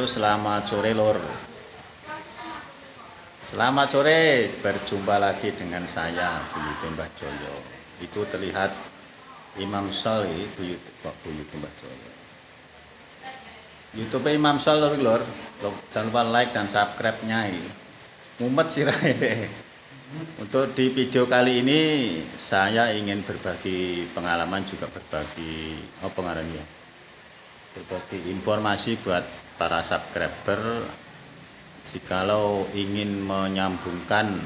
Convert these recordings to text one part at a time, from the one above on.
Halo, selamat sore Lur. Selamat sore, berjumpa lagi dengan saya Buyut Mbah Joyo. Itu terlihat Imam Sol ini Buyut Buyut Mbah Joyo. YouTube Imam Sol Lur, Lur. Jangan lupa like dan subscribe-nya ini. Mumet sih deh. Untuk di video kali ini saya ingin berbagi pengalaman juga berbagi oh pengaruhnya berbagi informasi buat para subscriber jikalau ingin menyambungkan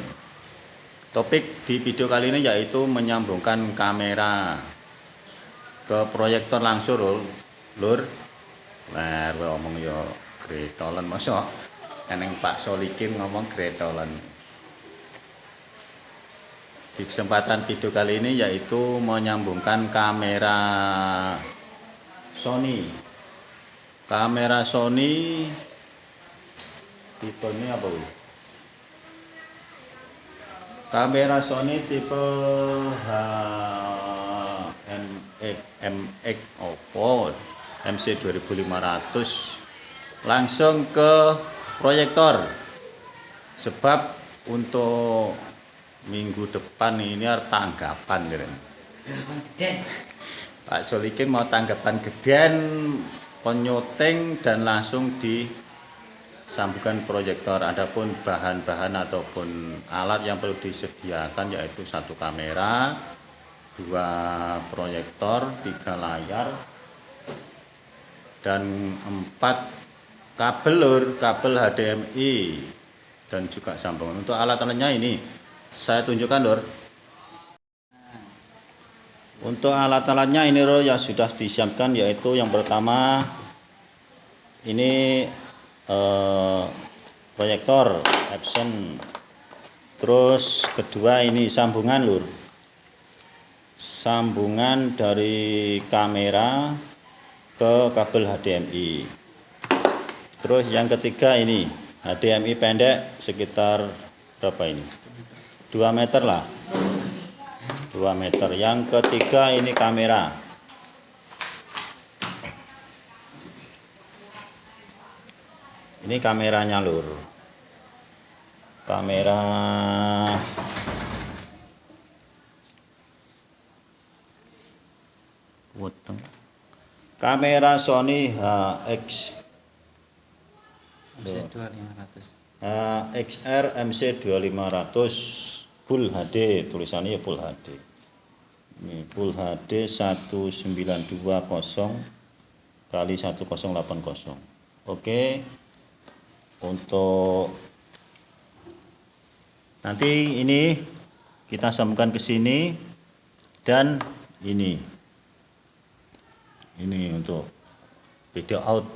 topik di video kali ini yaitu menyambungkan kamera ke proyektor langsung lur. Lur. Nah ngomong yo gretolan masa eneng Pak Solikin ngomong gretolan. Di kesempatan video kali ini yaitu menyambungkan kamera Sony kamera Sony tipe ini apa bu? kamera Sony tipe HMX MX Oppo MC 2500 langsung ke proyektor. Sebab untuk minggu depan ini ada tanggapan Pak Solikin mau tanggapan gedean penyoting dan langsung disambungkan proyektor. Adapun bahan-bahan ataupun alat yang perlu disediakan yaitu satu kamera dua proyektor tiga layar dan empat kabel lur kabel HDMI dan juga sambungan. Untuk alat-alatnya ini saya tunjukkan lur untuk alat-alatnya ini loh yang sudah disiapkan yaitu yang pertama ini eh, proyektor Epson. Terus kedua ini sambungan lur. Sambungan dari kamera ke kabel HDMI. Terus yang ketiga ini HDMI pendek sekitar berapa ini? 2 meter lah 2 meter. Yang ketiga ini kamera. Ini kameranya lur. Kamera. Kamera Sony HX MC2500 HXR MC2500 Full HD tulisannya ya Full HD ini Full HD 1920 kali 1080 oke. Untuk nanti ini kita sambungkan ke sini dan ini. Ini untuk video out.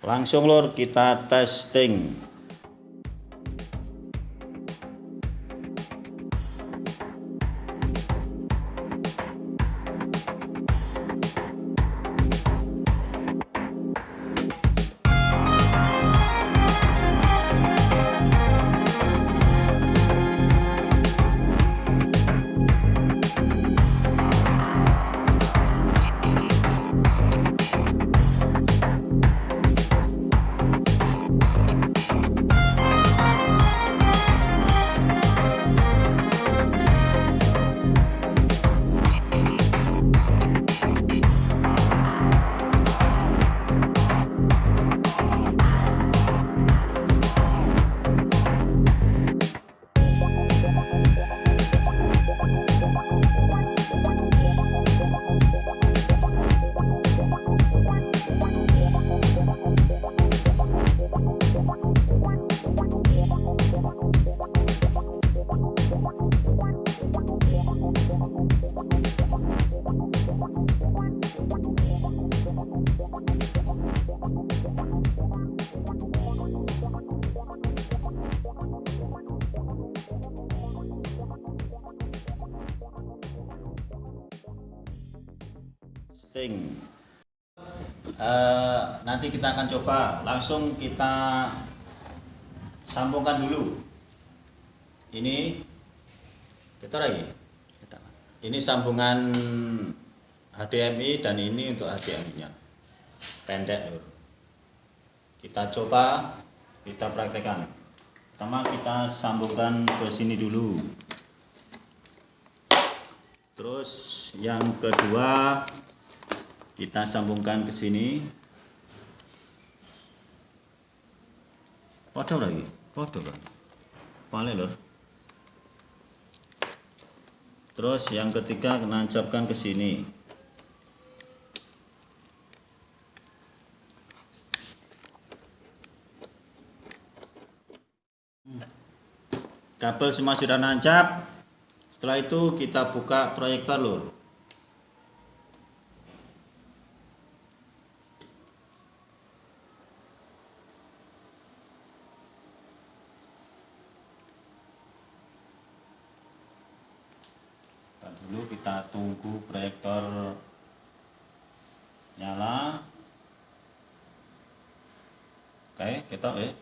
Langsung lor kita testing Sting. Uh, nanti kita akan coba langsung kita sambungkan dulu. Ini kita lagi. Ini sambungan HDMI dan ini untuk HDMI-nya. Pendek, Lur. kita coba kita praktekkan pertama kita sambungkan ke sini dulu terus yang kedua kita sambungkan ke sini. Podo lagi podo kan paling lor terus yang ketiga nancapkan ke sini. Kabel semua sudah nancap setelah itu kita buka proyektor lur dulu kita tunggu proyektor nyala. Oke kita eh.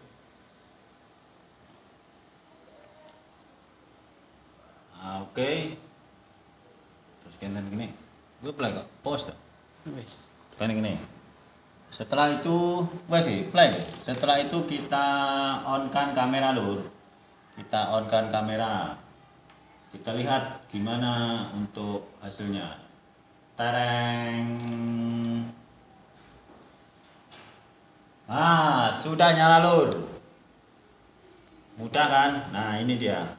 Ah, oke. Terus kenten gini. Gue play kok pause tuh Wes. kan gini. Setelah itu wes sih play. Deh setelah itu kita on kan kamera lur. Kita on kan kamera kita lihat gimana untuk hasilnya. Tereng. Ah sudah nyala lur. Mudah kan? Nah ini dia.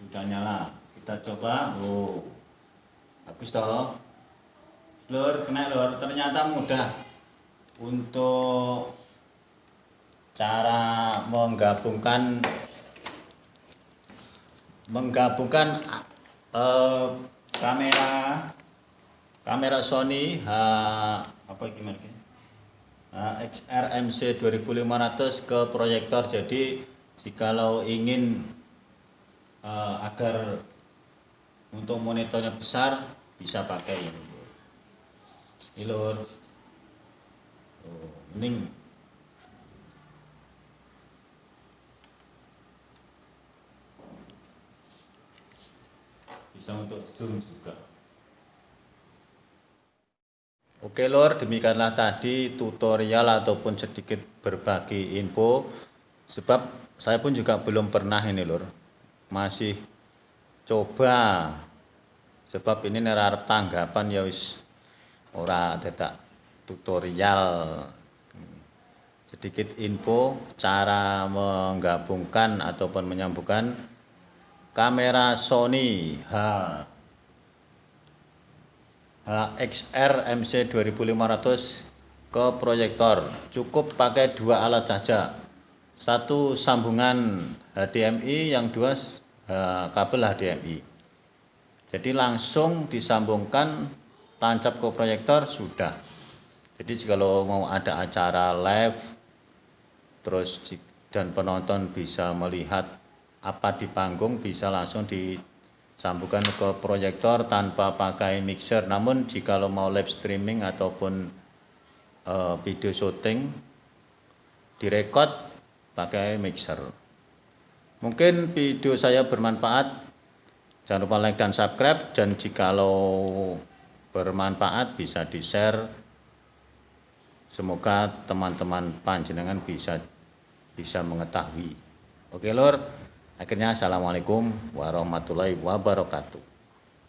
Sudah nyala. Kita coba. Oh bagus toh. Lur kena lur. Ternyata mudah untuk cara menggabungkan menggabungkan eh, kamera kamera Sony H apa gimana ini? HXR MC 2500 ke proyektor. Jadi jikalau ingin eh, agar untuk monitornya besar bisa pakai ini. Lur. Oh, mending bisa untuk zoom juga. Oke lor, demikianlah tadi tutorial ataupun sedikit berbagi info. Sebab saya pun juga belum pernah ini lor masih coba. Sebab ini nerarep tanggapan ya wis ora dadak tutorial. Sedikit info cara menggabungkan ataupun menyambungkan kamera Sony H HXR MC 2500 ke proyektor. Cukup pakai dua alat saja satu sambungan HDMI yang dua eh, kabel HDMI jadi langsung disambungkan tancap ke proyektor sudah. Jadi kalau mau ada acara live terus dan penonton bisa melihat apa di panggung bisa langsung disambungkan ke proyektor tanpa pakai mixer. Namun jika mau live streaming ataupun eh, video syuting direkod pakai mixer. Mungkin video saya bermanfaat. Jangan lupa like dan subscribe. Dan jikalau bermanfaat bisa di share semoga teman-teman panjenengan bisa bisa mengetahui. Oke lor akhirnya assalamualaikum warahmatullahi wabarakatuh